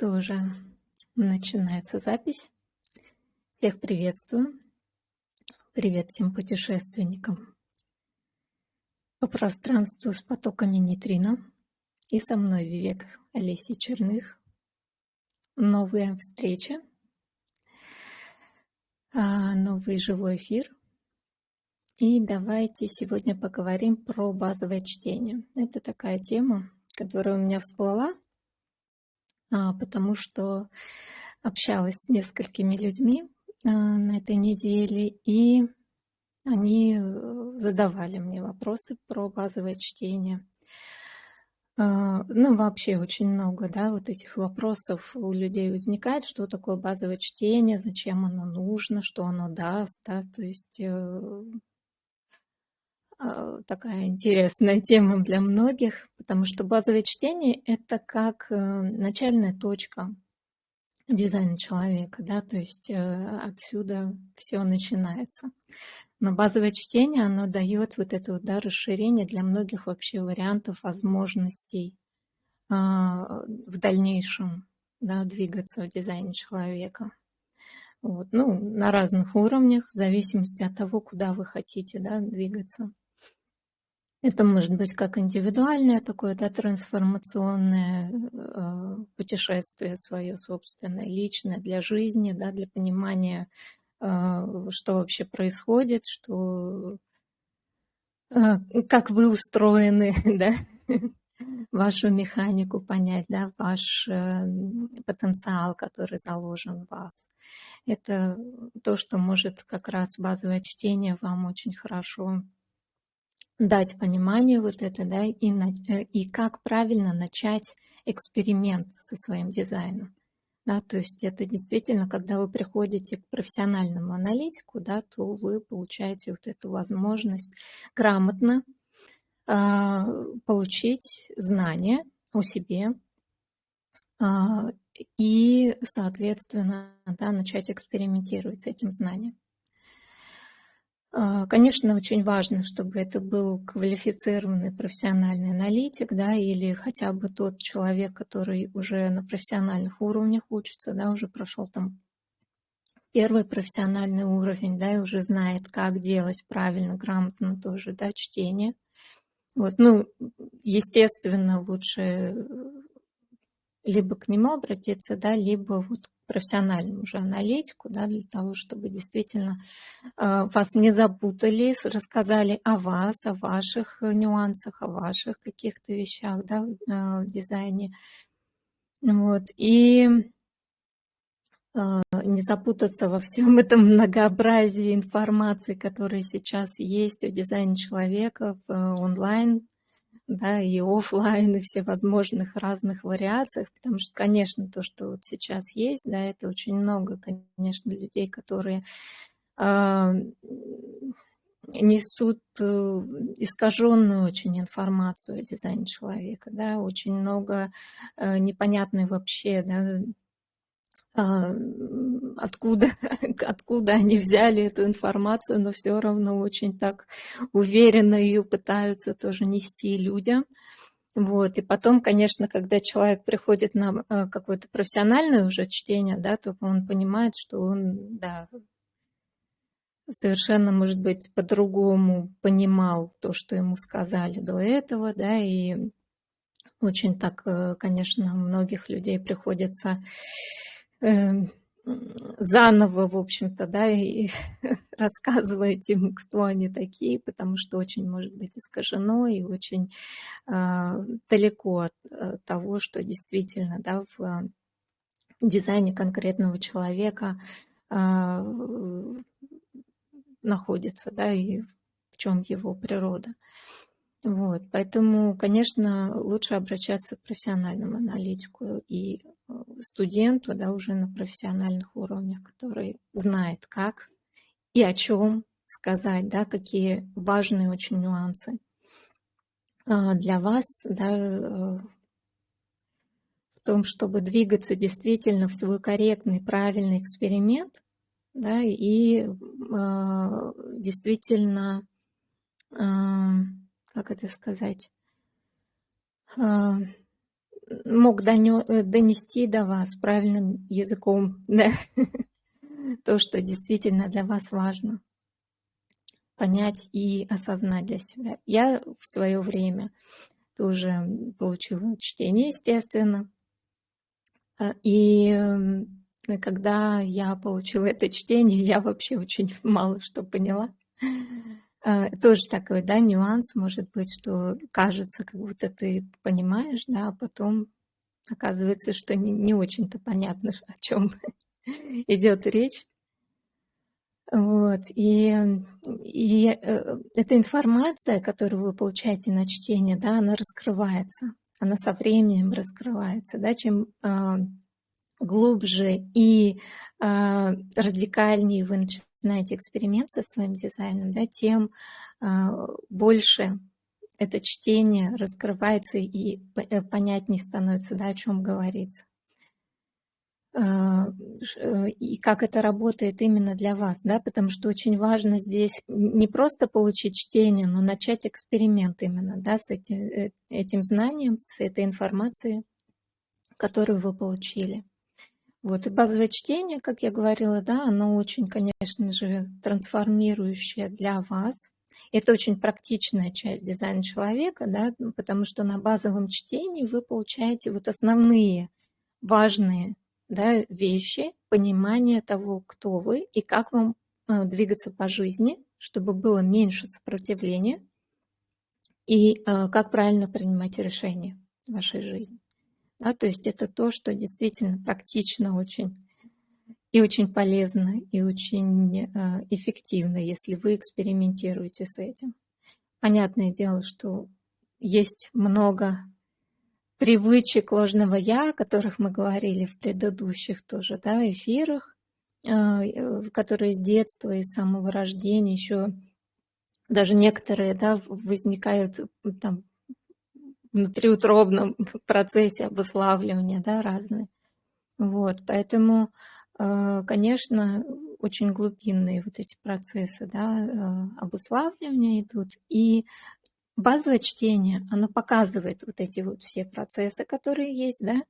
что же, начинается запись. Всех приветствую. Привет всем путешественникам по пространству с потоками нейтрино. И со мной Вивек Олеси Черных. Новая встреча, а, новый живой эфир. И давайте сегодня поговорим про базовое чтение. Это такая тема, которая у меня всплыла потому что общалась с несколькими людьми а, на этой неделе, и они э, задавали мне вопросы про базовое чтение. А, ну, вообще очень много, да, вот этих вопросов у людей возникает, что такое базовое чтение, зачем оно нужно, что оно даст, да, то есть э, а, такая интересная тема для многих, потому что базовое чтение – это как э, начальная точка дизайна человека, да, то есть э, отсюда все начинается. Но базовое чтение, оно дает вот это вот, да, расширение для многих вообще вариантов, возможностей а, в дальнейшем, да, двигаться в дизайне человека. Вот, ну, на разных уровнях, в зависимости от того, куда вы хотите да, двигаться. Это может быть как индивидуальное такое, да, трансформационное э, путешествие свое собственное, личное для жизни, да, для понимания, э, что вообще происходит, что, э, как вы устроены, да, вашу механику понять, да, ваш э, потенциал, который заложен в вас. Это то, что может как раз базовое чтение вам очень хорошо дать понимание вот это, да, и, э, и как правильно начать эксперимент со своим дизайном. Да, то есть это действительно, когда вы приходите к профессиональному аналитику, да, то вы получаете вот эту возможность грамотно э, получить знания о себе э, и, соответственно, да, начать экспериментировать с этим знанием. А, конечно, очень важно, чтобы это был квалифицированный профессиональный аналитик, да, или хотя бы тот человек, который уже на профессиональных уровнях учится, да, уже прошел там первый профессиональный уровень, да, и уже знает, как делать правильно, грамотно тоже, да, чтение. Вот, ну, естественно, лучше либо к нему обратиться, да, либо вот профессиональному уже аналитику, да, для того, чтобы действительно э, вас не запутали, рассказали о вас, о ваших нюансах, о ваших каких-то вещах да, в э, дизайне. Вот. И э, не запутаться во всем этом многообразии информации, которая сейчас есть о дизайне человека в онлайн да, и офлайн, и всевозможных разных вариациях, потому что, конечно, то, что вот сейчас есть, да, это очень много, конечно, людей, которые э, несут искаженную очень информацию о дизайне человека, да, очень много э, непонятной вообще, да, а, откуда, откуда они взяли эту информацию, но все равно очень так уверенно ее пытаются тоже нести людям. Вот. И потом, конечно, когда человек приходит на а, какое-то профессиональное уже чтение, да, то он понимает, что он да, совершенно, может быть, по-другому понимал то, что ему сказали до этого, да, и очень так, э, конечно, многих людей приходится заново, в общем-то, да, и рассказывать им, кто они такие, потому что очень может быть искажено и очень э, далеко от э, того, что действительно, да, в дизайне конкретного человека э, находится, да, и в чем его природа. Вот, поэтому, конечно, лучше обращаться к профессиональному аналитику и э, студенту, да, уже на профессиональных уровнях, который знает, как и о чем сказать, да, какие важные очень нюансы а, для вас, да, э, в том, чтобы двигаться действительно в свой корректный, правильный эксперимент, да, и э, действительно как это сказать, а, мог донести до вас правильным языком да? то, что действительно для вас важно понять и осознать для себя. Я в свое время тоже получила чтение, естественно. А, и когда я получила это чтение, я вообще очень мало что поняла. А, тоже такой, да, нюанс может быть, что кажется, как будто ты понимаешь, да, а потом оказывается, что не, не очень-то понятно, о чем идет речь. Вот. И, и э, эта информация, которую вы получаете на чтение, да, она раскрывается. Она со временем раскрывается. Да? Чем э, глубже и э, радикальнее вы начинаете эксперимент со своим дизайном, да, тем э, больше это чтение раскрывается и э, понятнее становится, да, о чем говорится. А, э, и как это работает именно для вас, да, потому что очень важно здесь не просто получить чтение, но начать эксперимент именно, да, с этим, э, этим знанием, с этой информацией, которую вы получили. Вот, и базовое чтение, как я говорила, да, оно очень, конечно же, трансформирующее для вас. Это очень практичная часть дизайна человека, да, потому что на базовом чтении вы получаете вот основные важные да, вещи, понимание того, кто вы и как вам э, двигаться по жизни, чтобы было меньше сопротивления и э, как правильно принимать решения в вашей жизни. Да, то есть это то, что действительно практично очень и очень полезно, и очень э, эффективно, если вы экспериментируете с этим. Понятное дело, что есть много привычек ложного «я», о которых мы говорили в предыдущих тоже да, эфирах, а, э, которые с детства и с самого рождения еще даже некоторые да, возникают там, внутриутробном процессе обуславливания да, разные. Вот, поэтому, э, конечно, очень глубинные вот эти процессы да, э, обуславливания идут. И Базовое чтение, оно показывает вот эти вот все процессы, которые есть, да,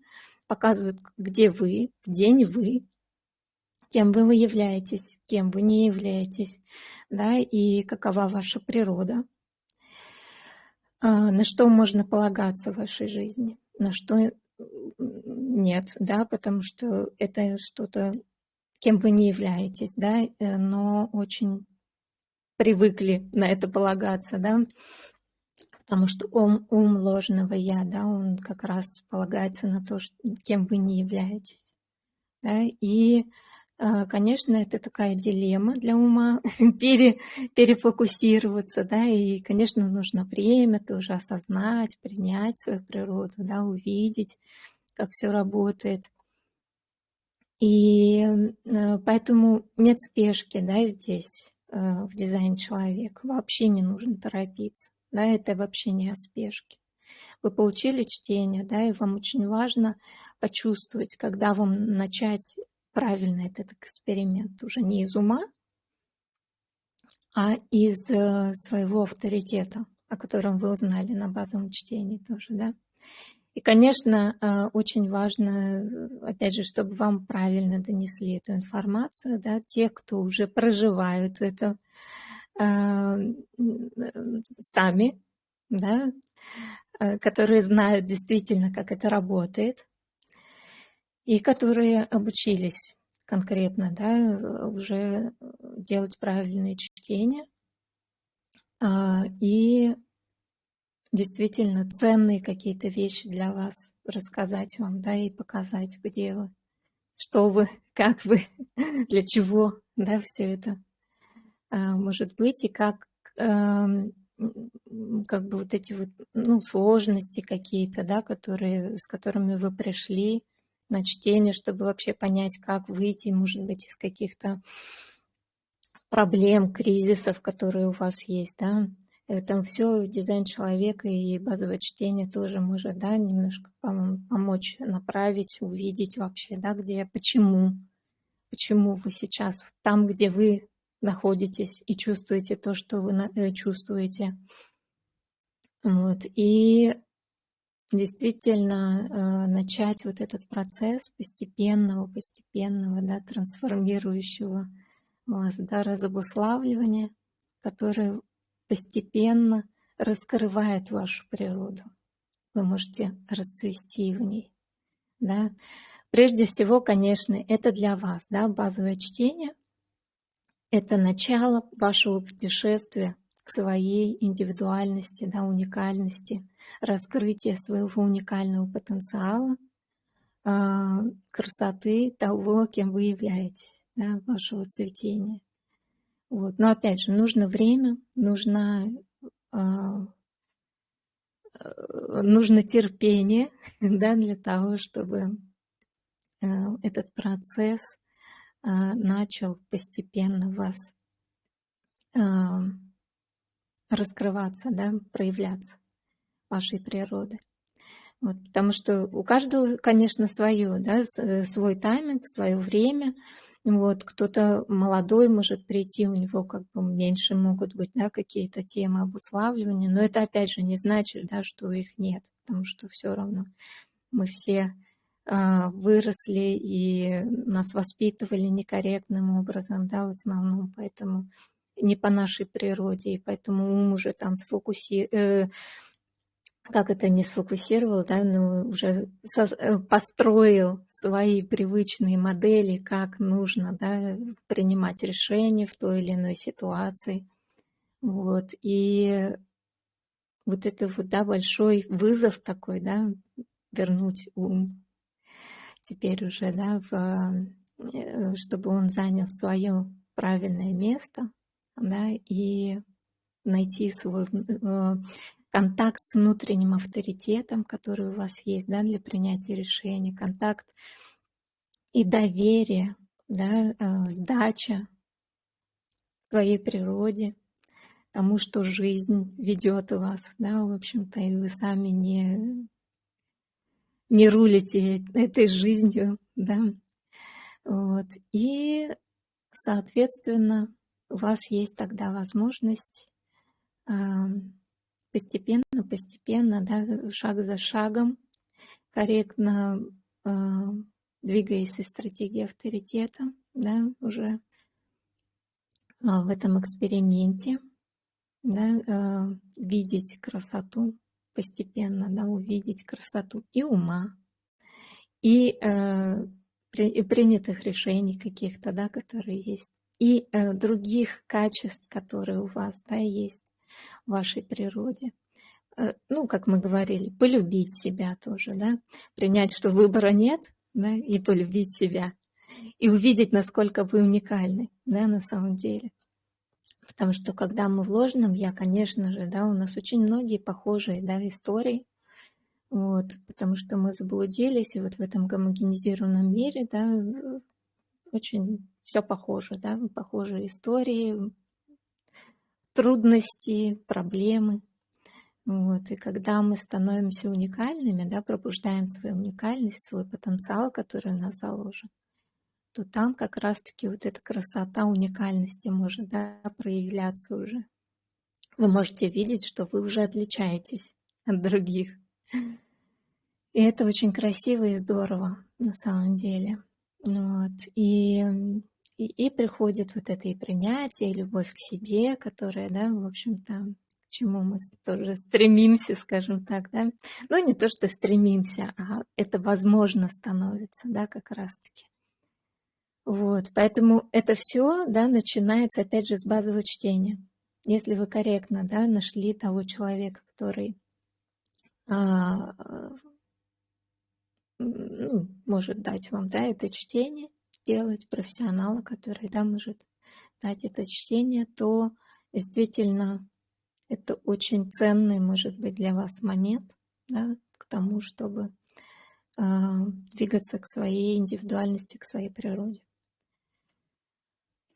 показывает, где вы, где не вы, кем вы являетесь, кем вы не являетесь, да, и какова ваша природа, на что можно полагаться в вашей жизни, на что нет, да, потому что это что-то, кем вы не являетесь, да, э, но очень привыкли на это полагаться, да, Потому что ум, ум ложного «я», да, он как раз полагается на то, что, кем вы не являетесь. Да, и, а, конечно, это такая дилемма для ума, пере, перефокусироваться, да, и, конечно, нужно время тоже осознать, принять свою природу, да, увидеть, как все работает. И а, поэтому нет спешки, да, здесь, а, в дизайне человека. Вообще не нужно торопиться да, это вообще не о спешке. Вы получили чтение, да, и вам очень важно почувствовать, когда вам начать правильно этот эксперимент, уже не из ума, а из э, своего авторитета, о котором вы узнали на базовом чтении тоже, да. И, конечно, э, очень важно, э, опять же, чтобы вам правильно донесли эту информацию, да, те, кто уже проживают это, сами, да, которые знают действительно, как это работает, и которые обучились конкретно, да, уже делать правильные чтения. А, и действительно ценные какие-то вещи для вас рассказать вам, да, и показать, где вы, что вы, как вы, для чего, да, все это а, может быть, и как, эм, как бы вот эти вот, ну, сложности какие-то, да, которые, с которыми вы пришли на чтение, чтобы вообще понять, как выйти, может быть, из каких-то проблем, кризисов, которые у вас есть, да. Там все дизайн человека и базовое чтение тоже может, да, немножко помочь направить, увидеть вообще, да, где, почему, почему вы сейчас там, где вы находитесь и чувствуете то, что вы э, чувствуете. Вот. И действительно э, начать вот этот процесс постепенного, постепенного, да, трансформирующего вас, да, разобуславливания, который постепенно раскрывает вашу природу. Вы можете расцвести в ней. Да? Прежде всего, конечно, это для вас, да, базовое чтение. Это начало вашего путешествия своей индивидуальности, да, уникальности, раскрытие своего уникального потенциала, а, красоты того, кем вы являетесь, да, вашего цветения. Вот. Но опять же, нужно время, нужна, а, э, нужно терпение да, для того, чтобы э, этот процесс а, начал постепенно вас раскрываться, да, проявляться вашей природы. Вот, потому что у каждого, конечно, свое, да, свой тайминг, свое время. Вот, кто-то молодой может прийти, у него как бы меньше могут быть да, какие-то темы обуславливания, но это опять же не значит, да, что их нет, потому что все равно мы все э, выросли и нас воспитывали некорректным образом, да, в основном, поэтому не по нашей природе, и поэтому ум уже там сфокусировал, э, как это не сфокусировал, да, но уже э, построил свои привычные модели, как нужно да, принимать решения в той или иной ситуации. Вот. И вот это вот, да, большой вызов такой, да, вернуть ум теперь уже, да, в, э, чтобы он занял свое правильное место, да, и найти свой э, контакт с внутренним авторитетом, который у вас есть да, для принятия решений, контакт и доверие, да, э, сдача своей природе, тому, что жизнь ведет вас, да, в общем-то, и вы сами не, не рулите этой жизнью, да, вот, и, соответственно, у вас есть тогда возможность постепенно, постепенно, да, шаг за шагом, корректно а, двигаясь из стратегии авторитета, да, уже а, в этом эксперименте, да, а, видеть красоту постепенно, да, увидеть красоту и ума, и принятых решений каких-то, да, которые есть и э, других качеств, которые у вас да, есть в вашей природе. Э, ну, как мы говорили, полюбить себя тоже, да, принять, что выбора нет, да, и полюбить себя, и увидеть, насколько вы уникальны, да, на самом деле. Потому что когда мы в ложном я, конечно же, да, у нас очень многие похожие, да, истории, вот, потому что мы заблудились, и вот в этом гомогенизированном мире, да, очень все похоже, да, похожие истории, трудности, проблемы. Вот. И когда мы становимся уникальными, да, пробуждаем свою уникальность, свой потенциал, который у нас заложен, то там как раз-таки вот эта красота уникальности может да, проявляться уже. Вы можете видеть, что вы уже отличаетесь от других. И это очень красиво и здорово на самом деле. Вот. И и, и приходит вот это и принятие, и любовь к себе, которая, да, в общем-то, к чему мы тоже стремимся, скажем так, да. Ну, не то, что стремимся, а это возможно становится, да, как раз-таки. Вот, поэтому это все, да, начинается, опять же, с базового чтения. Если вы корректно, да, нашли того человека, который а, ну, может дать вам, да, это чтение, сделать профессионала, который да, может дать это чтение, то действительно это очень ценный, может быть, для вас момент да, к тому, чтобы э, двигаться к своей индивидуальности, к своей природе.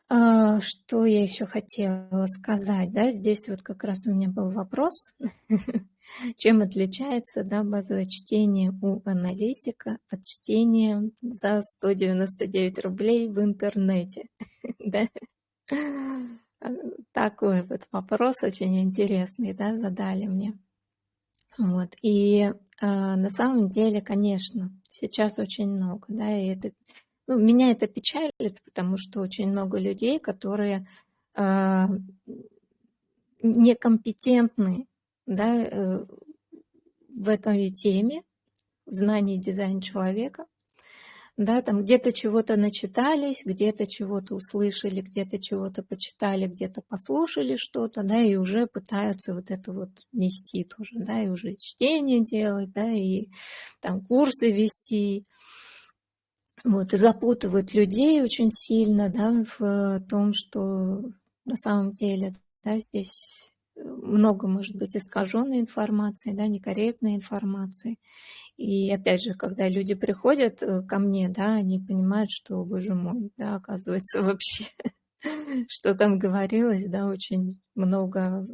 А, что я еще хотела сказать? Да? Здесь вот как раз у меня был вопрос. Чем отличается да, базовое чтение у аналитика от чтения за 199 рублей в интернете? да? Такой вот вопрос очень интересный да, задали мне. Вот. И э, на самом деле, конечно, сейчас очень много, да, и это, ну, меня это печалит, потому что очень много людей, которые э, некомпетентны, да, э, в этой теме, в знании дизайна человека, да, там где-то чего-то начитались, где-то чего-то услышали, где-то чего-то почитали, где-то послушали что-то, да, и уже пытаются вот это вот нести тоже, да, и уже чтение делать, да, и там курсы вести, вот, и запутывают людей очень сильно, да, в том, что на самом деле, да, здесь много может быть искаженной информации, да, некорректной информации. И опять же, когда люди приходят э, ко мне, да, они понимают, что, боже мой, да, оказывается, вообще, что там говорилось, да, очень много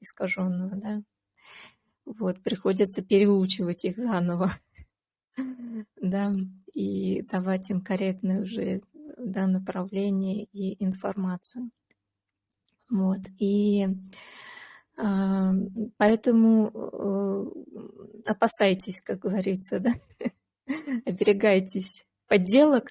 искаженного, да. Вот, приходится переучивать их заново, да, и давать им корректное уже да, направление и информацию. Вот, и поэтому э, опасайтесь, как говорится, да? оберегайтесь подделок,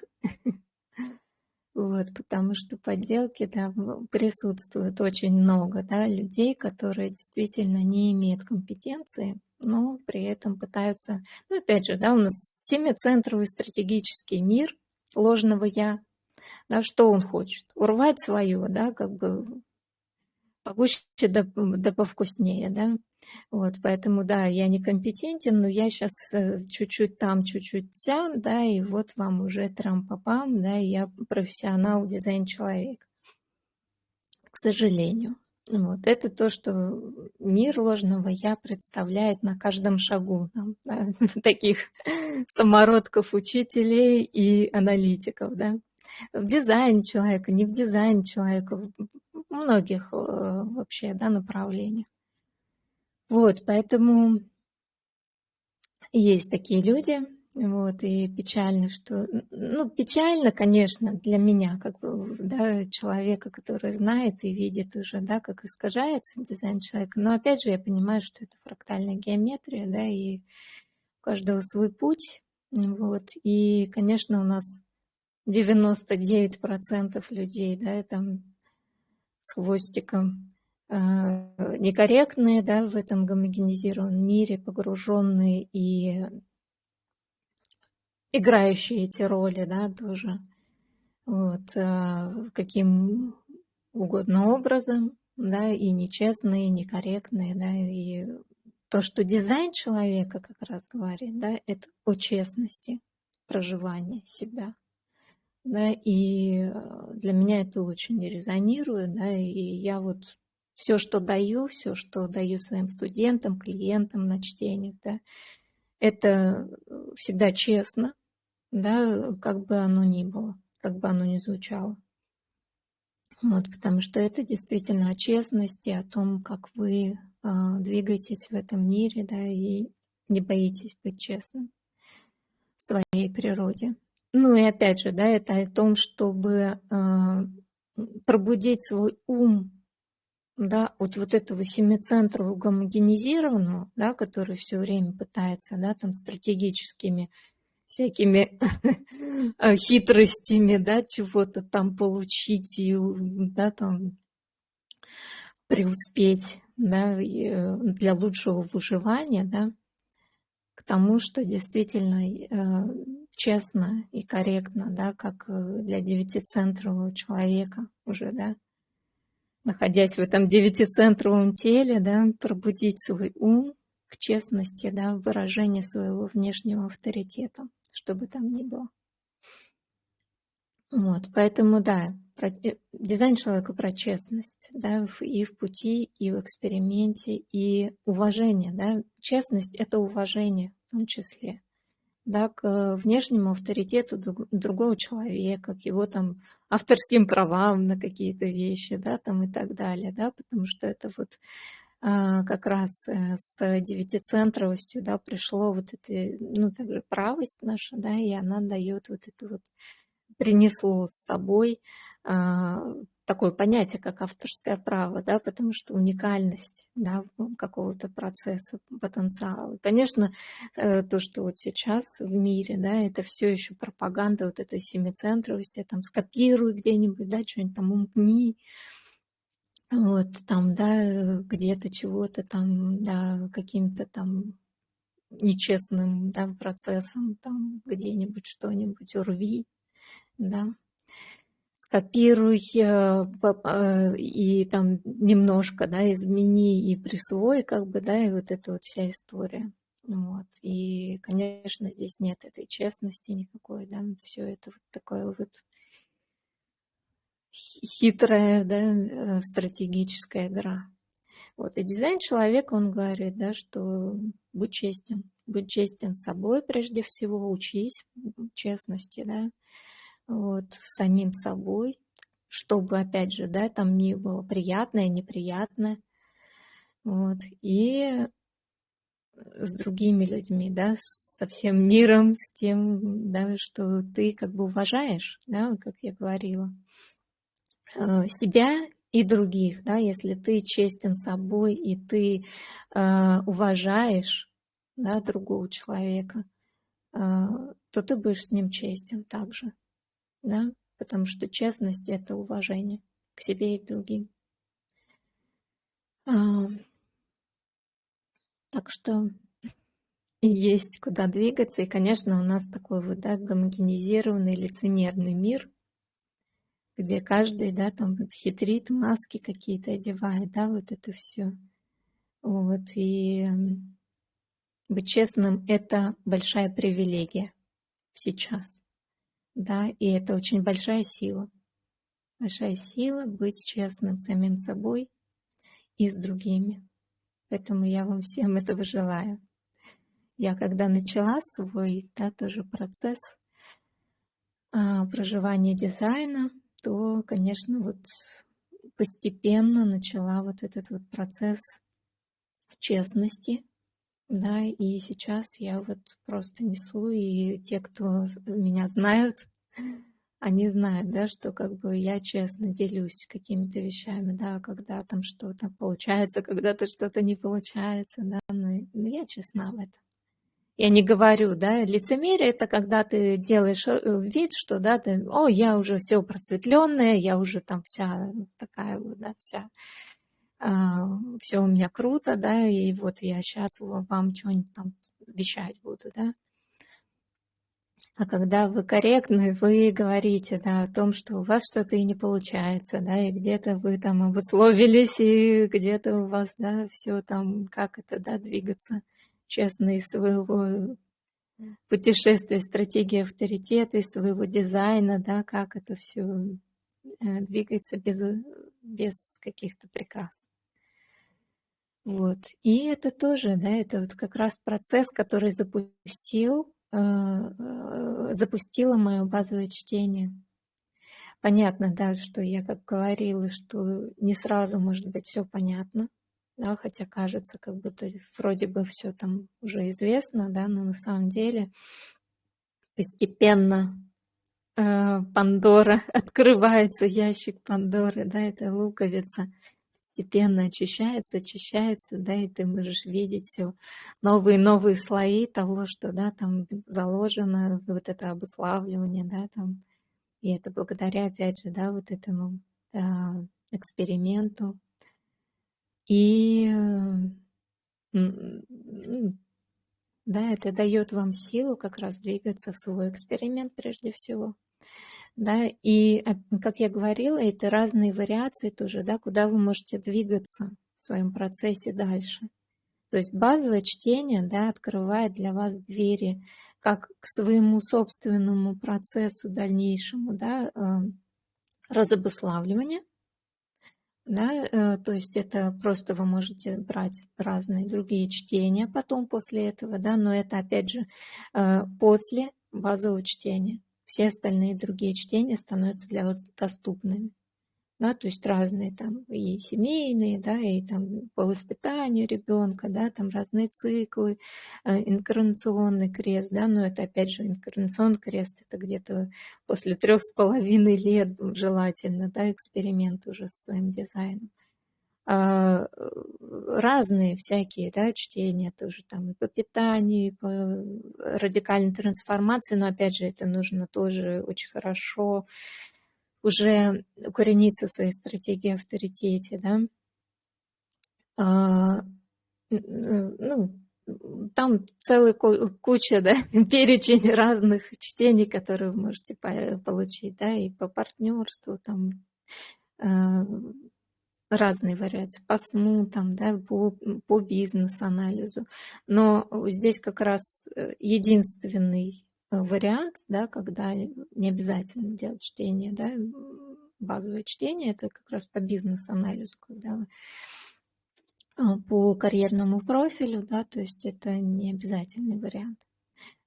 вот, потому что подделки да, присутствует очень много да, людей, которые действительно не имеют компетенции, но при этом пытаются, ну опять же, да, у нас семицентровый стратегический мир ложного «я», да, что он хочет? Урвать свое, да, как бы погуще да, да повкуснее, да. Вот, поэтому, да, я некомпетентен, но я сейчас э, чуть-чуть там, чуть-чуть там, да, и вот вам уже трам-папам, да, я профессионал, дизайн-человек. К сожалению. Вот, это то, что мир ложного я представляет на каждом шагу там, да, таких самородков учителей и аналитиков, да. В дизайне человека, не в дизайне человека, многих вообще да, направлениях. Вот, поэтому есть такие люди, вот, и печально, что, ну, печально, конечно, для меня, как бы, да, человека, который знает и видит уже, да, как искажается дизайн человека, но, опять же, я понимаю, что это фрактальная геометрия, да, и у каждого свой путь, вот, и, конечно, у нас 99% людей, да, там с хвостиком, а, некорректные да, в этом гомогенизированном мире, погруженные и играющие эти роли да, тоже. Вот, а, каким угодно образом, да, и нечестные, и некорректные, да, и то, что дизайн человека как раз говорит, да, это о честности проживания себя да, и э, для меня это очень резонирует, да, и я вот все, что даю, все, что даю своим студентам, клиентам на чтениях, да, это э, всегда честно, да, как бы оно ни было, как бы оно ни звучало. Вот, потому что это действительно о честности, о том, как вы э, двигаетесь в этом мире, да, и не боитесь быть честным в своей природе. Ну и опять же, да, это о том, чтобы э, пробудить свой ум, да, вот, вот этого семицентрового гомогенизированного, да, который все время пытается, да, там стратегическими всякими хитростями, да, чего-то там получить и, да, там преуспеть, да, э, для лучшего выживания, да, к тому, что действительно э, честно и корректно, да, как э, для девятицентрового человека уже, да, находясь в этом девятицентровом теле, да, пробудить свой ум к честности, да, выражение своего внешнего авторитета, что бы там ни было. Вот, поэтому, да, про, э, дизайн человека про честность, да, и в пути, и в эксперименте, и уважение, да. Честность – это уважение в том числе да, к внешнему авторитету другого человека, к его там авторским правам на какие-то вещи, да, там и так далее, да, потому что это вот а, как раз э, с девятицентровостью, да, пришло вот это, ну, также правость наша, да, и она дает вот это вот, принесло с собой а, такое понятие, как авторское право, да, потому что уникальность да, какого-то процесса, потенциала. конечно, э, то, что вот сейчас в мире, да, это все еще пропаганда вот этой семицентровости, там скопируй где-нибудь, да, что-нибудь там умкни, вот там, да, где-то чего-то там, да, каким-то там нечестным да, процессом, там где-нибудь что-нибудь урви, да, скопируй э, и там немножко, да, измени и присвой, как бы, да, и вот эта вот вся история. Вот. И, конечно, здесь нет этой честности никакой, да, все это вот такое вот хитрая, да, э, стратегическая игра. Вот. И дизайн человека, он говорит, да, что будь честен, будь честен с собой прежде всего, учись честности, да, вот, самим собой, чтобы, опять же, да, там не было приятное, неприятное, вот, и с другими людьми, да, со всем миром, с тем, да, что ты как бы уважаешь, да, как я говорила, э, себя и других, да, если ты честен собой и ты э, уважаешь, да, другого человека, э, то ты будешь с ним честен также да, потому что честность – это уважение к себе и другим. А, так что есть куда двигаться, и, конечно, у нас такой вот, да, гомогенизированный, лицемерный мир, где каждый, да, там вот хитрит, маски какие-то одевает, да, вот это все. Вот, и быть честным – это большая привилегия сейчас. Да, и это очень большая сила. Большая сила быть честным самим собой и с другими. Поэтому я вам всем этого желаю. Я когда начала свой да, тоже процесс а, проживания дизайна, то, конечно, вот постепенно начала вот этот вот процесс честности, да, и сейчас я вот просто несу, и те, кто меня знают, они знают, да, что как бы я честно делюсь какими-то вещами, да, когда там что-то получается, когда-то что-то не получается, да, но, но я честна в этом. Я не говорю, да, лицемерие это когда ты делаешь э, вид, что, да, ты, о, я уже все просветленная, я уже там вся такая вот, да, вся все у меня круто, да, и вот я сейчас вам что-нибудь там вещать буду, да. А когда вы корректны, вы говорите, да, о том, что у вас что-то и не получается, да, и где-то вы там обусловились, и где-то у вас, да, все там, как это, да, двигаться честно из своего путешествия, стратегии авторитета, из своего дизайна, да, как это все двигается без без каких-то прикрас. Вот. И это тоже, да, это вот как раз процесс, который запустил, э, э, запустило мое базовое чтение. Понятно, да, что я как говорила, что не сразу может быть все понятно, да, хотя кажется, как будто вроде бы все там уже известно, да, но на самом деле постепенно Э, Пандора, открывается ящик Пандоры, да, это луковица постепенно очищается, очищается, да, и ты можешь видеть все новые новые слои того, что, да, там заложено, вот это обуславливание, да, там, и это благодаря, опять же, да, вот этому э, эксперименту. И да, это дает вам силу как раз двигаться в свой эксперимент прежде всего да, и, как я говорила, это разные вариации тоже, да, куда вы можете двигаться в своем процессе дальше. То есть базовое чтение, да, открывает для вас двери как к своему собственному процессу дальнейшему, да, э, разобуславливания, да, э, то есть это просто вы можете брать разные другие чтения потом после этого, да, но это опять же э, после базового чтения все остальные другие чтения становятся для вас доступными. да, то есть разные там и семейные, да, и там по воспитанию ребенка, да, там разные циклы, э, инкарнационный крест, да, но это опять же инкарнационный крест, это где-то после трех с половиной лет желательно, да, эксперимент уже с своим дизайном. А, разные всякие, да, чтения тоже там и по питанию, и по радикальной трансформации, но опять же это нужно тоже очень хорошо уже укорениться в своей стратегии авторитете, да. А, ну, там целая куча, да, перечень разных чтений, которые вы можете получить, да, и по партнерству, там, а, разные вариации, по сну, там, да, по, по бизнес-анализу. Но здесь как раз э, единственный Э, вариант, да, когда не обязательно делать чтение, да, базовое чтение, это как раз по бизнес-анализу, когда а, по карьерному профилю, да, то есть это не обязательный вариант.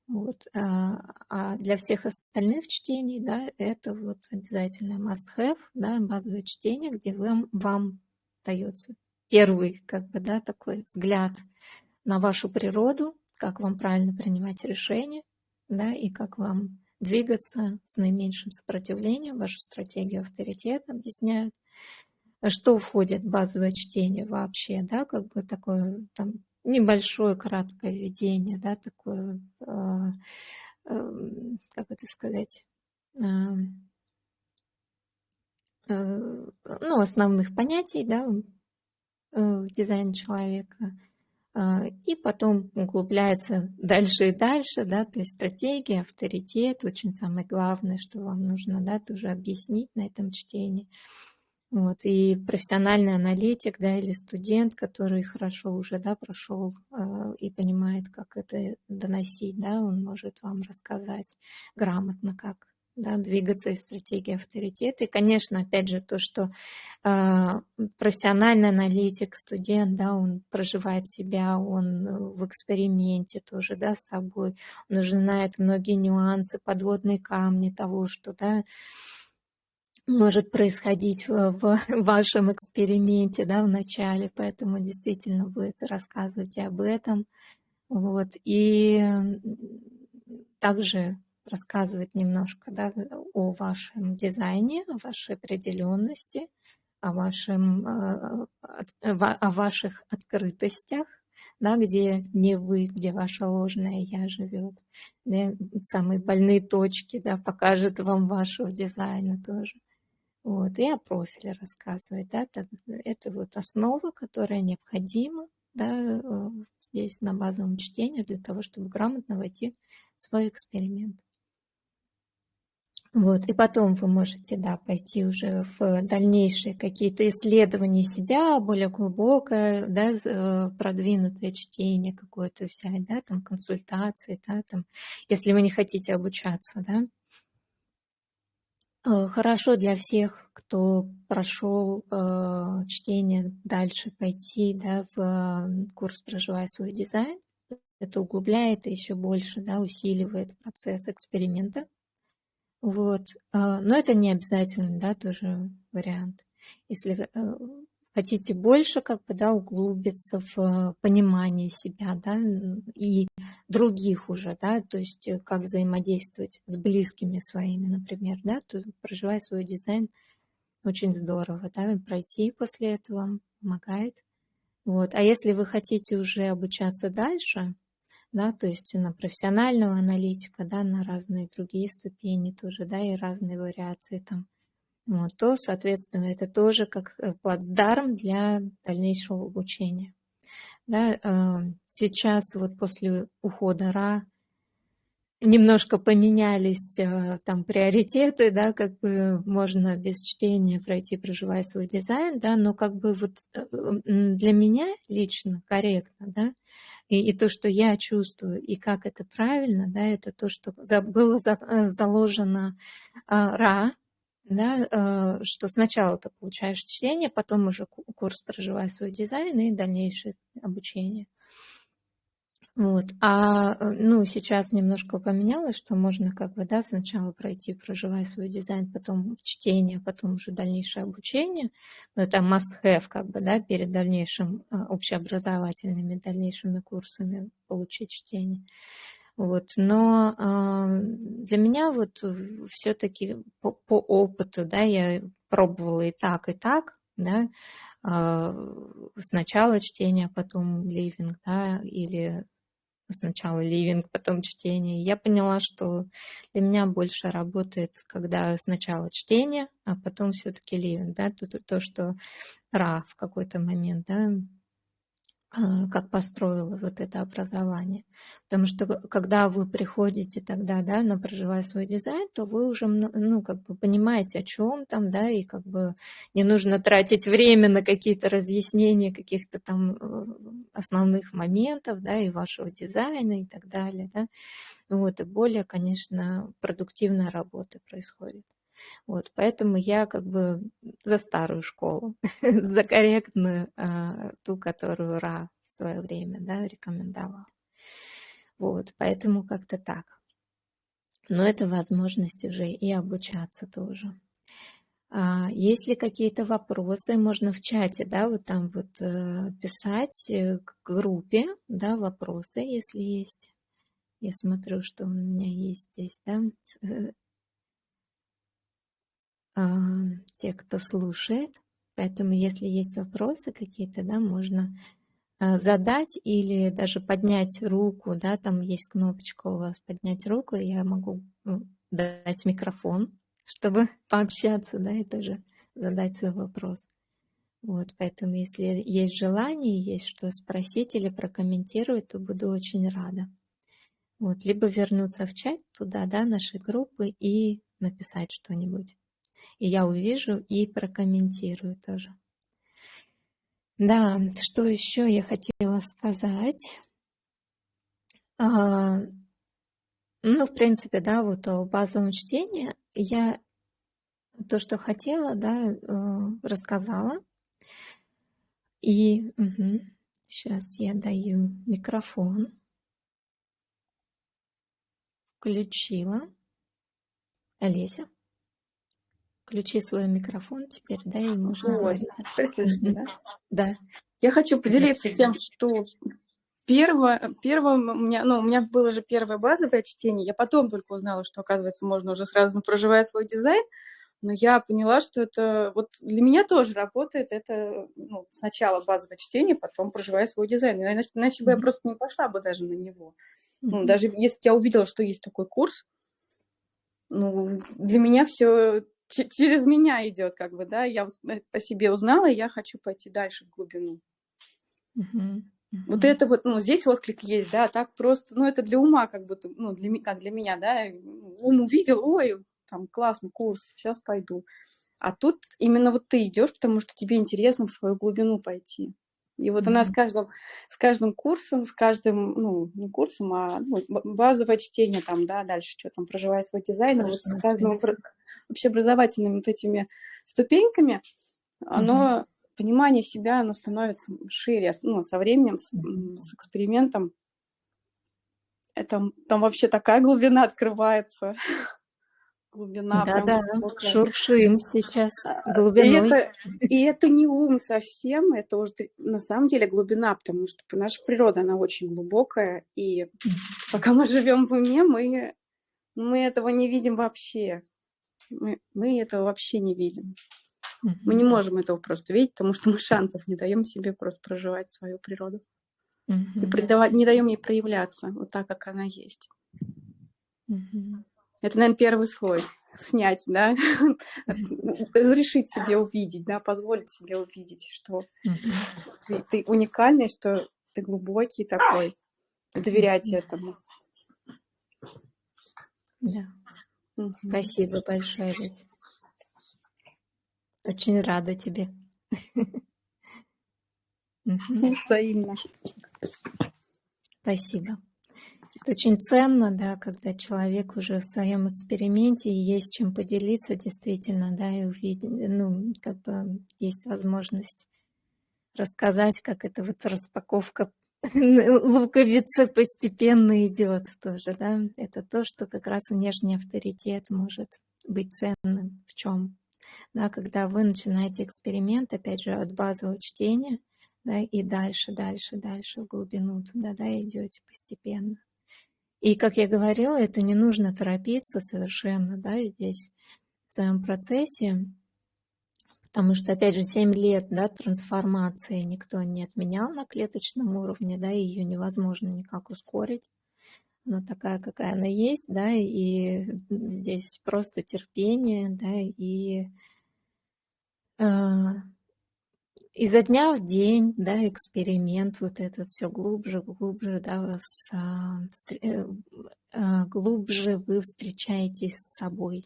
Вот. А, а для всех остальных чтений, да, это вот обязательно must-have, да, базовое чтение, где вам, вам дается первый, как бы, да, такой взгляд на вашу природу, как вам правильно принимать решения, да, и как вам двигаться с наименьшим сопротивлением, вашу стратегию авторитета объясняют, что входит в базовое чтение вообще, да, как бы такое там небольшое краткое введение, да, такое, э, э, как это сказать, э, э, ну, основных понятий, да, э, дизайн человека, а, и потом углубляется дальше и дальше, да, то есть стратегия, авторитет, очень самое главное, что вам нужно, да, тоже объяснить на этом чтении. Вот, и профессиональный аналитик, да, или студент, который хорошо уже, да, прошел э, и понимает, как это доносить, да, он может вам рассказать грамотно, как да, двигаться из стратегии авторитета. И, конечно, опять же, то, что э, профессиональный аналитик, студент, да, он проживает себя, он э, в эксперименте тоже, да, с собой, он уже знает многие нюансы, подводные камни того, что, да, может происходить в, в вашем эксперименте, да, в начале, поэтому действительно вы рассказываете об этом, вот, и также рассказывает немножко да, о вашем дизайне, о вашей определенности, о, вашем, э, о ваших открытостях, да, где не вы, где ваша ложная я живет. Да, самые больные точки да, покажет вам вашего дизайна тоже. Вот, и о профиле рассказывает. Да, так, это вот основа, которая необходима да, э, здесь на базовом чтении для того, чтобы грамотно войти в свой эксперимент. Вот, и потом вы можете, да, пойти уже в дальнейшие какие-то исследования себя, более глубокое, да, э, продвинутое чтение какое-то взять, да, там консультации, да, там, если вы не хотите обучаться, да. Э, хорошо для всех, кто прошел э, чтение, дальше пойти, да, в э, курс «Проживая свой дизайн». Это углубляет и еще больше, да, усиливает процесс эксперимента вот. А, но это не обязательно, да, тоже вариант. Если э, хотите больше, как бы, да, углубиться в понимание себя, да, и других уже, да, то есть э, как взаимодействовать с близкими своими, например, да, то проживая свой дизайн очень здорово, да, пройти после этого помогает. Вот. А если вы хотите уже обучаться дальше, да, то есть на профессионального аналитика, да, на разные другие ступени тоже, да, и разные вариации там, вот, то, соответственно, это тоже как э, плацдарм для дальнейшего обучения. Да, э, сейчас вот после ухода РА немножко поменялись э, там приоритеты, да, как бы можно без чтения пройти, проживая свой дизайн, да, но как бы вот для меня лично корректно, да, и, и то, что я чувствую, и как это правильно, да, это то, что было э, заложено а, ра, да, а, что сначала ты получаешь чтение, потом уже курс «Проживай свой дизайн» и дальнейшее обучение. Вот. А, э, ну, сейчас немножко поменялось, что можно как бы, да, сначала пройти, проживая свой дизайн, потом чтение, потом уже дальнейшее обучение. Но это must-have, как бы, да, перед дальнейшим а, общеобразовательными дальнейшими курсами получить чтение. Вот. Но э, для меня вот все-таки по, по опыту, да, я пробовала и так, и так, да, э, сначала чтение, потом ливинг, да, или сначала ливинг, потом чтение. Я поняла, что для меня больше работает, когда сначала чтение, а потом все-таки ливинг, да, то, то, то, что Ра в какой-то момент, да, а, как построила вот это образование. Потому что когда вы приходите тогда, да, на проживая свой дизайн, то вы уже, ну, как бы понимаете, о чем там, да, и как бы не нужно тратить время на какие-то разъяснения каких-то там э, основных моментов, да, и вашего дизайна и так далее, да. Вот, и более, конечно, продуктивная работа происходит. Вот, поэтому я как бы за старую школу, за корректную, а, ту, которую Ра в свое время да, рекомендовал. Вот, поэтому как-то так. Но это возможность уже и обучаться тоже. А, есть ли какие-то вопросы, можно в чате, да, вот там вот э, писать э, к группе, да, вопросы, если есть. Я смотрю, что у меня есть здесь, да, те, кто слушает. Поэтому, если есть вопросы какие-то, да, можно а, задать или даже поднять руку, да, там есть кнопочка у вас поднять руку, я могу дать микрофон, чтобы пообщаться, да, и тоже задать свой вопрос. Вот, поэтому если есть желание, есть что спросить или прокомментировать, то буду очень рада. Вот, либо вернуться в чат туда, да, нашей группы и написать что-нибудь и я увижу и прокомментирую тоже. Да, что еще я хотела сказать? А, ну, в принципе, да, вот о базовом чтении я то, что хотела, да, э, рассказала. И угу, сейчас я даю микрофон. Включила. Олеся. Включи свой микрофон теперь, да, и можно вот, говорить. Теперь слышно, да? Да. Я хочу поделиться тем, что первое, первое у меня, ну, у меня было же первое базовое чтение, я потом только узнала, что, оказывается, можно уже сразу проживая свой дизайн, но я поняла, что это вот для меня тоже работает, это ну, сначала базовое чтение, потом проживая свой дизайн, иначе, иначе бы я просто не пошла бы даже на него. Ну, даже если я увидела, что есть такой курс, ну, для меня все через меня идет, как бы, да, я э, по себе узнала, и я хочу пойти дальше в глубину. Uh-huh. Вот это вот, ну, здесь отклик есть, да, так просто, ну, это для ума, как будто, ну, для, как для меня, да, ум увидел, ой, там, классный курс, сейчас пойду. А тут именно вот ты идешь, потому что тебе интересно в свою глубину пойти. И вот mm-hmm. она с каждым, с каждым курсом, с каждым, ну, не курсом, а ну, базовое чтение там, да, дальше что там, проживая свой дизайн, вот с каждым общеобразовательными вот этими ступеньками, mm-hmm. оно, понимание себя, оно становится шире, ну, со временем, с, mm-hmm. с экспериментом. Это, там вообще такая глубина открывается глубина. Да, да, шуршим сейчас а, глубиной. И это, и это не ум совсем, это уже на самом деле глубина, потому что наша природа, она очень глубокая, и пока мы живем в уме, мы, мы этого не видим вообще. Мы, мы этого вообще не видим. Мы не можем этого просто видеть, потому что мы шансов не даем себе просто проживать свою природу. И придавать, не даем ей проявляться вот так, как она есть. Это, наверное, первый слой снять, да, разрешить себе увидеть, да, позволить себе увидеть, что ты, ты уникальный, что ты глубокий такой, доверять этому. Да. Угу. Спасибо большое, Лидия. Очень рада тебе. Взаимно. Спасибо. Очень ценно, да, когда человек уже в своем эксперименте и есть чем поделиться действительно, да, и увидеть, ну, как бы есть возможность рассказать, как это вот распаковка луковица постепенно идет тоже, да. Это то, что как раз внешний авторитет может быть ценным в чем. Да, когда вы начинаете эксперимент, опять же, от базового чтения, да, и дальше, дальше, дальше в глубину туда, да, идете постепенно. И, как я говорила, это не нужно торопиться совершенно, да, здесь в своем процессе, потому что, опять же, 7 лет, да, трансформации никто не отменял на клеточном уровне, да, ее невозможно никак ускорить. Она такая, какая она есть, да, и здесь просто терпение, да, и э, изо дня в день, да, эксперимент вот этот все глубже, глубже, да, вас, а, э, а, глубже вы встречаетесь с собой,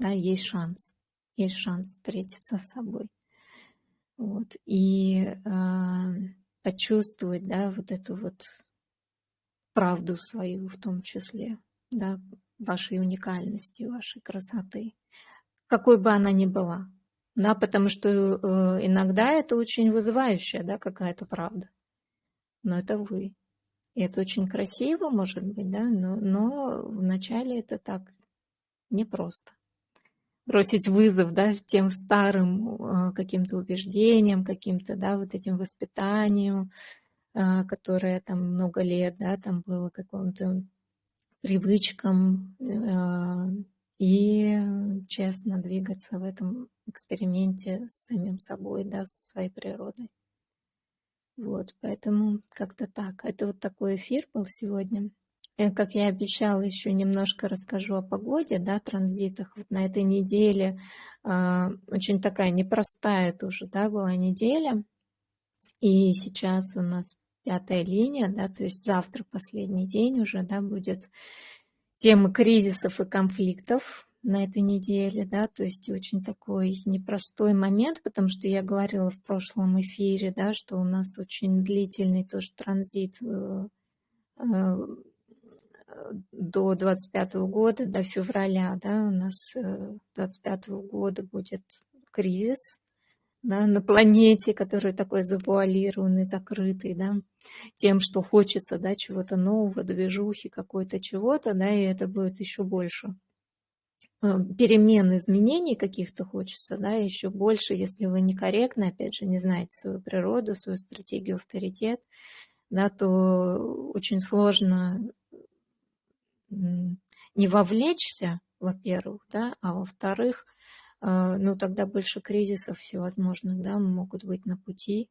да, есть шанс, есть шанс встретиться с собой, вот, и а, почувствовать, да, вот эту вот правду свою в том числе, да, вашей уникальности, вашей красоты, какой бы она ни была, да, потому что э, иногда это очень вызывающая, да, какая-то правда. Но это вы. И это очень красиво, может быть, да, но, но вначале это так непросто. Бросить вызов, да, тем старым э, каким-то убеждениям, каким-то, да, вот этим воспитанием, э, которое там много лет, да, там было каким-то привычкам, э, и честно двигаться в этом эксперименте с самим собой, да, с своей природой. Вот, поэтому как-то так. Это вот такой эфир был сегодня. И, как я обещала, еще немножко расскажу о погоде, да, транзитах. Вот на этой неделе э, очень такая непростая тоже, да, была неделя. И сейчас у нас пятая линия, да, то есть завтра последний день уже, да, будет темы кризисов и конфликтов на этой неделе, да, то есть очень такой непростой момент, потому что я говорила в прошлом эфире, да, что у нас очень длительный тоже транзит э, э, до 25 года, до февраля, да, у нас 25 э, года будет кризис, да, на планете, который такой завуалированный, закрытый, да, тем, что хочется, да, чего-то нового, движухи какой-то чего-то, да, и это будет еще больше э, перемен, изменений каких-то хочется, да, еще больше, если вы некорректно, опять же, не знаете свою природу, свою стратегию, авторитет, да, то очень сложно не вовлечься, во-первых, да, а во-вторых, ну, тогда больше кризисов всевозможных, да, могут быть на пути.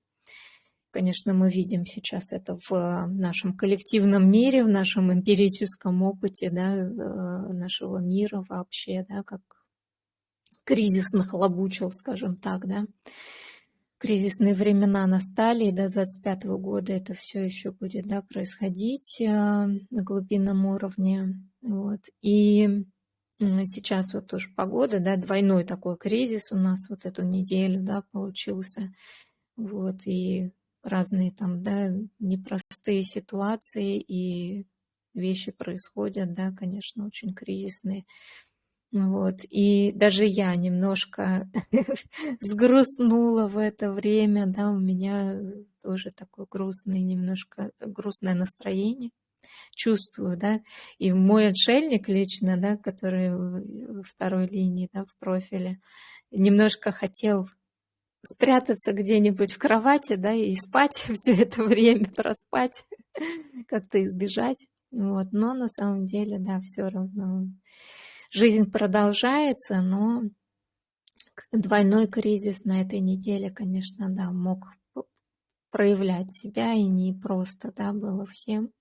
Конечно, мы видим сейчас это в нашем коллективном мире, в нашем эмпирическом опыте, да, э, нашего мира вообще, да, как кризис нахлобучил, скажем так, да. Кризисные времена настали, и до 25 года это все еще будет, да, происходить на глубинном уровне, вот. И Сейчас вот тоже погода, да, двойной такой кризис у нас вот эту неделю, да, получился. Вот, и разные там, да, непростые ситуации и вещи происходят, да, конечно, очень кризисные. Вот, и даже я немножко сгрустнула в это время, да, у меня тоже такое грустное, немножко грустное настроение чувствую, да, и мой отшельник лично, да, который второй линии, да, в профиле, немножко хотел спрятаться где-нибудь в кровати, да, и спать все это время, проспать, как-то избежать, вот, но на самом деле, да, все равно жизнь продолжается, но двойной кризис на этой неделе, конечно, да, мог проявлять себя, и не просто, да, было всем.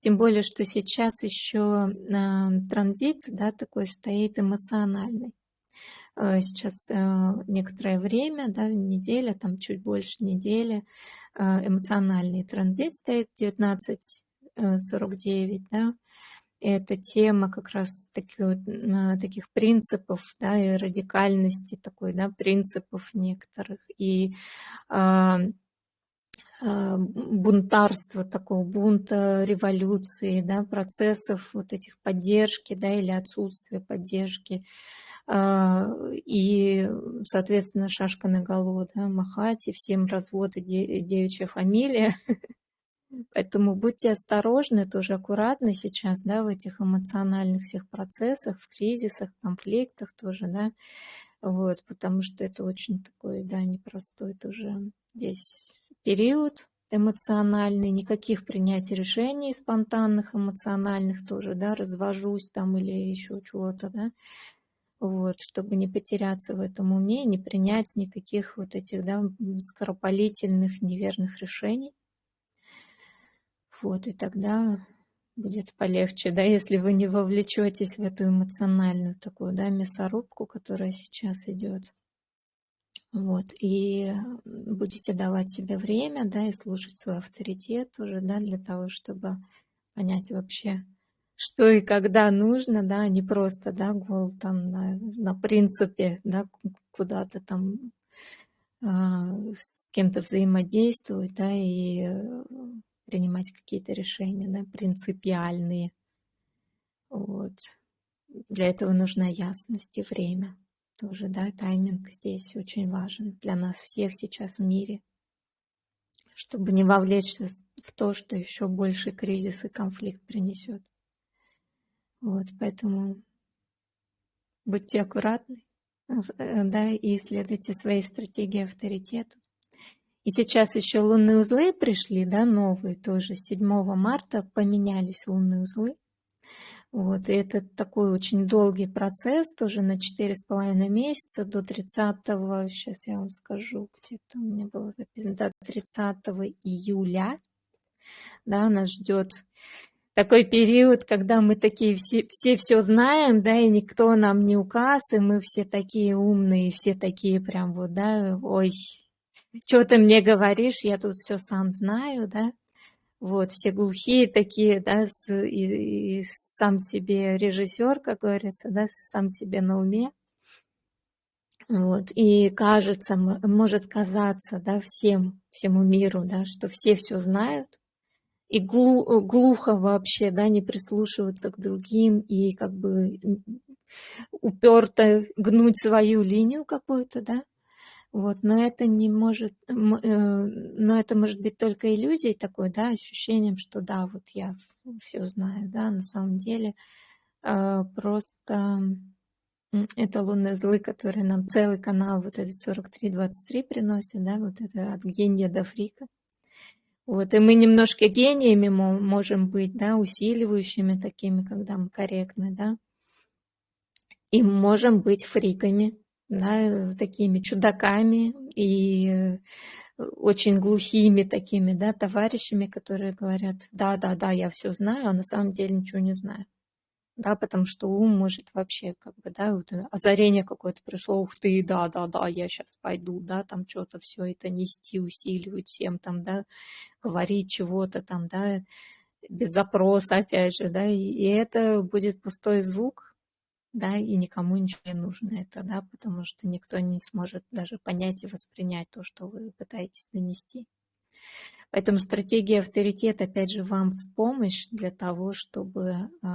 Тем более, что сейчас еще э, транзит да, такой стоит эмоциональный. Э, сейчас э, некоторое время, да, неделя, там чуть больше недели, э, эмоциональный транзит стоит 1949, да, это тема как раз таки, э, таких принципов, да, и радикальности такой, да, принципов некоторых. И а, бунтарства, такого бунта, революции, да, процессов вот этих поддержки, да, или отсутствия поддержки. А, и, соответственно, шашка на голову, да, махать, и всем развод и девичья фамилия. Поэтому будьте осторожны, тоже аккуратны сейчас, да, в этих эмоциональных всех процессах, в кризисах, конфликтах тоже, да, вот, потому что это очень такой, да, непростой тоже здесь период эмоциональный, никаких принятий решений спонтанных, эмоциональных тоже, да, развожусь там или еще чего-то, да, вот, чтобы не потеряться в этом уме, не принять никаких вот этих, да, скоропалительных, неверных решений. Вот, и тогда будет полегче, да, если вы не вовлечетесь в эту эмоциональную такую, да, мясорубку, которая сейчас идет. Вот, и будете давать себе время, да, и слушать свой авторитет тоже, да, для того, чтобы понять вообще, что и когда нужно, да, а не просто, да, гол там на, на принципе, да, куда-то там э, с кем-то взаимодействовать, да, и э, принимать какие-то решения, да, принципиальные. Вот. Для этого нужна ясность и время тоже, да, тайминг здесь очень важен для нас всех сейчас в мире, чтобы не вовлечься в то, что еще больше кризис и конфликт принесет. Вот, поэтому будьте аккуратны, э, да, и исследуйте свои стратегии авторитета. И сейчас еще лунные узлы пришли, да, новые тоже. С 7 марта поменялись лунные узлы. Вот, и это такой очень долгий процесс, тоже на 4,5 месяца, до 30, сейчас я вам скажу, где-то у меня было записано, до 30 июля, да, нас ждет такой период, когда мы такие все, все все знаем, да, и никто нам не указ, и мы все такие умные, все такие прям вот, да, ой, что ты мне говоришь, я тут все сам знаю, да, вот, все глухие такие, да, с, и, и сам себе режиссер, как говорится, да, сам себе на уме. Вот, и кажется, может казаться, да, всем, всему миру, да, что все все знают, и глу, глухо вообще, да, не прислушиваться к другим и как бы уперто гнуть свою линию какую-то, да, вот, но это не может, э, но это может быть только иллюзией такой, да, ощущением, что да, вот я все знаю, да, на самом деле. А, просто это лунные злы, которые нам целый канал вот этот 43-23 приносит, да, вот это от гения до фрика. Вот, и мы немножко гениями можем быть, да, усиливающими такими, когда мы корректны, да, и можем быть фриками, да, такими чудаками и э, очень глухими такими, да, товарищами, которые говорят, да, да, да, я все знаю, а на самом деле ничего не знаю. Да, потому что ум может вообще, как бы, да, вот озарение какое-то пришло, ух ты, да, да, да, я сейчас пойду, да, там что-то все это нести, усиливать всем там, да, говорить чего-то там, да, без запроса, опять же, да, и это будет пустой звук, да, и никому ничего не нужно это, да, потому что никто не сможет даже понять и воспринять то, что вы пытаетесь донести. Поэтому стратегия авторитет, опять же, вам в помощь для того, чтобы э,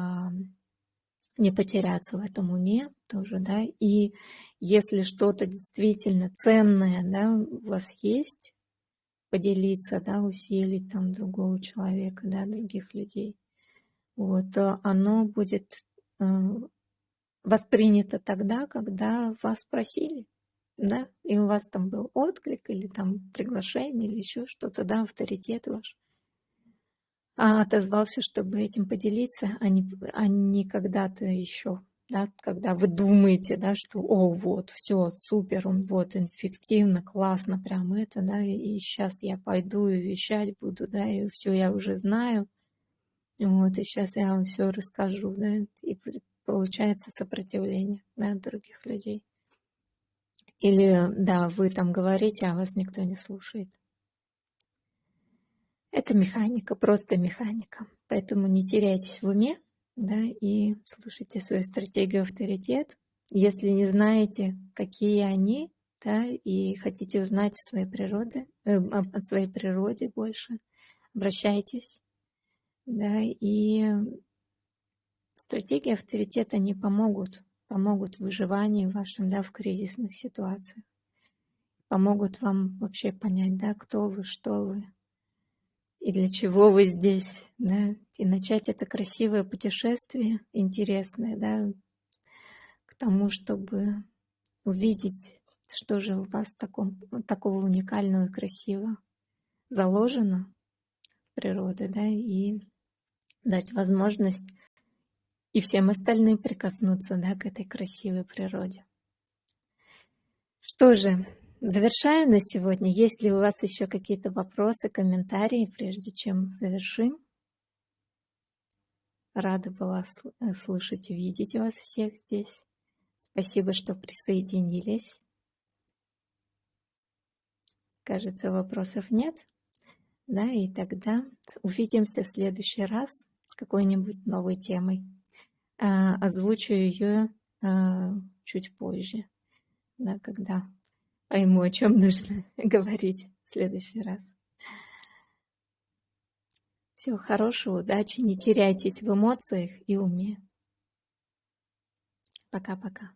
не потеряться в этом уме тоже, да, и если что-то действительно ценное, да, у вас есть, поделиться, да, усилить там другого человека, да, других людей, вот, то оно будет э, воспринято тогда, когда вас просили, да, и у вас там был отклик или там приглашение или еще что-то, да, авторитет ваш. А отозвался, чтобы этим поделиться, а не, а не когда-то еще, да, когда вы думаете, да, что, о, вот, все, супер, он вот, эффективно, классно, прям это, да, и сейчас я пойду и вещать буду, да, и все я уже знаю, вот, и сейчас я вам все расскажу, да, и получается сопротивление да, других людей. Или, да, вы там говорите, а вас никто не слушает. Это механика, просто механика. Поэтому не теряйтесь в уме, да, и слушайте свою стратегию авторитет. Если не знаете, какие они, да, и хотите узнать своей природе, э, о своей природе больше, обращайтесь, да, и Стратегии авторитета не помогут, помогут в выживании вашем, да, в кризисных ситуациях. Помогут вам вообще понять, да, кто вы, что вы. и для чего вы здесь, да, и начать это красивое путешествие, интересное, да, к тому, чтобы увидеть, что же у вас таком, такого уникального и красивого заложено в природе, да, и дать возможность и всем остальным прикоснуться, да, к этой красивой природе. Что же, завершаю на сегодня. Есть ли у вас еще какие-то вопросы, комментарии, прежде чем завершим? Рада была э, слышать и видеть вас всех здесь. Спасибо, что присоединились. Кажется, вопросов нет. Да, и тогда увидимся в следующий раз с какой-нибудь новой темой. А, озвучу ее а, чуть позже да, когда пойму, о чем нужно говорить в следующий раз. Всего хорошего, удачи, не теряйтесь в эмоциях и уме. Пока-пока.